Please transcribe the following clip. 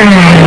Yeah.